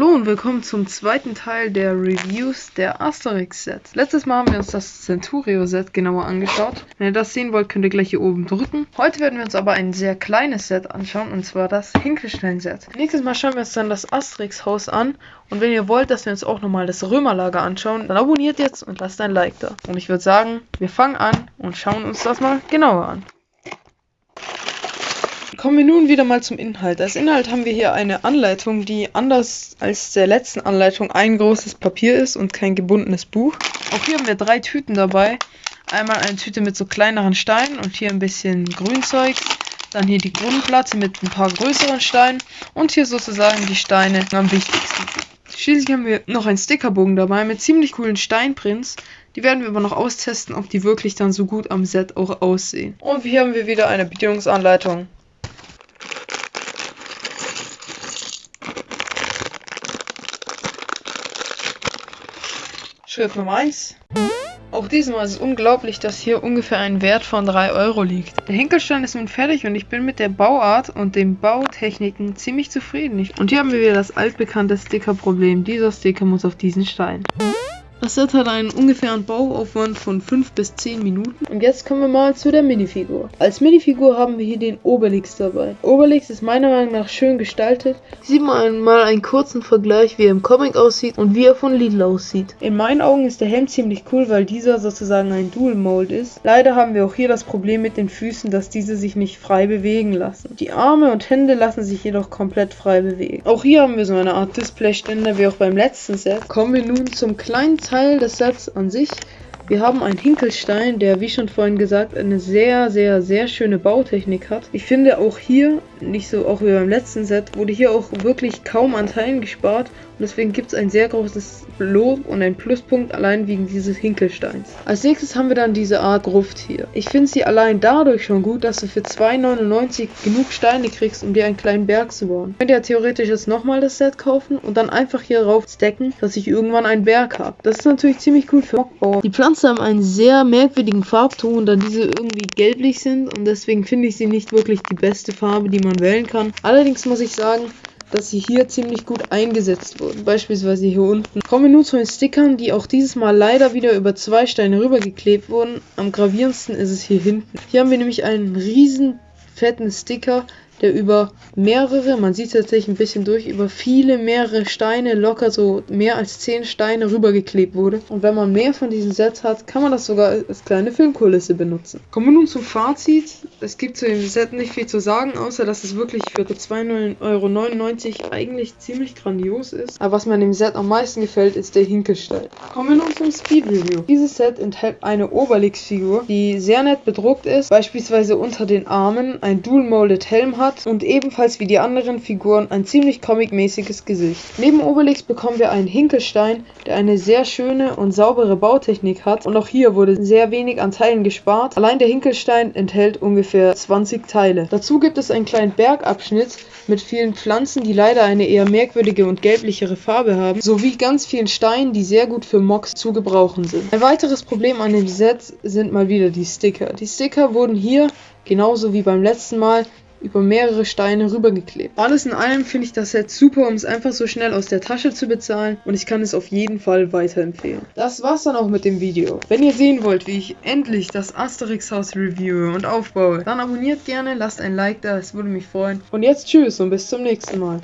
Hallo und willkommen zum zweiten Teil der Reviews der Asterix Sets. Letztes Mal haben wir uns das Centurio Set genauer angeschaut. Wenn ihr das sehen wollt, könnt ihr gleich hier oben drücken. Heute werden wir uns aber ein sehr kleines Set anschauen und zwar das Hinkelstein Set. Nächstes Mal schauen wir uns dann das Asterix Haus an und wenn ihr wollt, dass wir uns auch nochmal das Römerlager anschauen, dann abonniert jetzt und lasst ein Like da. Und ich würde sagen, wir fangen an und schauen uns das mal genauer an. Kommen wir nun wieder mal zum Inhalt. Als Inhalt haben wir hier eine Anleitung, die anders als der letzten Anleitung ein großes Papier ist und kein gebundenes Buch. Auch hier haben wir drei Tüten dabei. Einmal eine Tüte mit so kleineren Steinen und hier ein bisschen Grünzeug. Dann hier die Grundplatte mit ein paar größeren Steinen und hier sozusagen die Steine am wichtigsten. Schließlich haben wir noch einen Stickerbogen dabei mit ziemlich coolen Steinprints. Die werden wir aber noch austesten, ob die wirklich dann so gut am Set auch aussehen. Und hier haben wir wieder eine Bedienungsanleitung. Schritt Nummer 1. Auch diesmal ist es unglaublich, dass hier ungefähr ein Wert von 3 Euro liegt. Der Hinkelstein ist nun fertig und ich bin mit der Bauart und den Bautechniken ziemlich zufrieden. Und hier haben wir wieder das altbekannte Stickerproblem. Dieser Sticker muss auf diesen Stein. Das Set hat einen ungefähren Bauaufwand von 5 bis 10 Minuten. Und jetzt kommen wir mal zu der Minifigur. Als Minifigur haben wir hier den Obelix dabei. Obelix ist meiner Meinung nach schön gestaltet. Sieht man mal einen kurzen Vergleich, wie er im Comic aussieht und wie er von Lidl aussieht. In meinen Augen ist der Helm ziemlich cool, weil dieser sozusagen ein Dual Mold ist. Leider haben wir auch hier das Problem mit den Füßen, dass diese sich nicht frei bewegen lassen. Die Arme und Hände lassen sich jedoch komplett frei bewegen. Auch hier haben wir so eine Art Displayständer wie auch beim letzten Set. Kommen wir nun zum kleinen Teil des Sets an sich. Wir haben einen Hinkelstein, der, wie schon vorhin gesagt, eine sehr, sehr, sehr schöne Bautechnik hat. Ich finde auch hier, nicht so auch wie beim letzten Set, wurde hier auch wirklich kaum an Teilen gespart. Und deswegen gibt es ein sehr großes Lob und ein Pluspunkt allein wegen dieses Hinkelsteins. Als nächstes haben wir dann diese Art Gruft hier. Ich finde sie allein dadurch schon gut, dass du für 2,99 genug Steine kriegst, um dir einen kleinen Berg zu bauen. Könnt ihr theoretisch jetzt nochmal das Set kaufen und dann einfach hier rauf stacken, dass ich irgendwann einen Berg habe. Das ist natürlich ziemlich cool für Mockbauer. Die Pflanzen haben einen sehr merkwürdigen Farbton, da diese irgendwie gelblich sind und deswegen finde ich sie nicht wirklich die beste Farbe, die man wählen kann. Allerdings muss ich sagen, dass sie hier ziemlich gut eingesetzt wurden. Beispielsweise hier unten. Kommen wir nun zu den Stickern, die auch dieses Mal leider wieder über zwei Steine rübergeklebt wurden. Am gravierendsten ist es hier hinten. Hier haben wir nämlich einen riesen fetten Sticker, der über mehrere, man sieht tatsächlich ein bisschen durch, über viele, mehrere Steine, locker so mehr als 10 Steine rübergeklebt wurde. Und wenn man mehr von diesen Sets hat, kann man das sogar als kleine Filmkulisse benutzen. Kommen wir nun zum Fazit. Es gibt zu dem Set nicht viel zu sagen, außer dass es wirklich für 2,99 Euro eigentlich ziemlich grandios ist. Aber was mir an dem Set am meisten gefällt, ist der Hinkelstein. Kommen wir nun zum Speed Review. Dieses Set enthält eine Obelix-Figur, die sehr nett bedruckt ist, beispielsweise unter den Armen ein Dual-Molded Helm hat hat und ebenfalls wie die anderen Figuren ein ziemlich comicmäßiges Gesicht. Neben Obelix bekommen wir einen Hinkelstein, der eine sehr schöne und saubere Bautechnik hat und auch hier wurde sehr wenig an Teilen gespart. Allein der Hinkelstein enthält ungefähr 20 Teile. Dazu gibt es einen kleinen Bergabschnitt mit vielen Pflanzen, die leider eine eher merkwürdige und gelblichere Farbe haben, sowie ganz vielen Steinen, die sehr gut für Mocks zu gebrauchen sind. Ein weiteres Problem an dem Set sind mal wieder die Sticker. Die Sticker wurden hier, genauso wie beim letzten Mal, über mehrere Steine rübergeklebt. Alles in allem finde ich das Set super, um es einfach so schnell aus der Tasche zu bezahlen und ich kann es auf jeden Fall weiterempfehlen. Das war's dann auch mit dem Video. Wenn ihr sehen wollt, wie ich endlich das Asterix Haus reviewe und aufbaue, dann abonniert gerne, lasst ein Like da, es würde mich freuen. Und jetzt tschüss und bis zum nächsten Mal.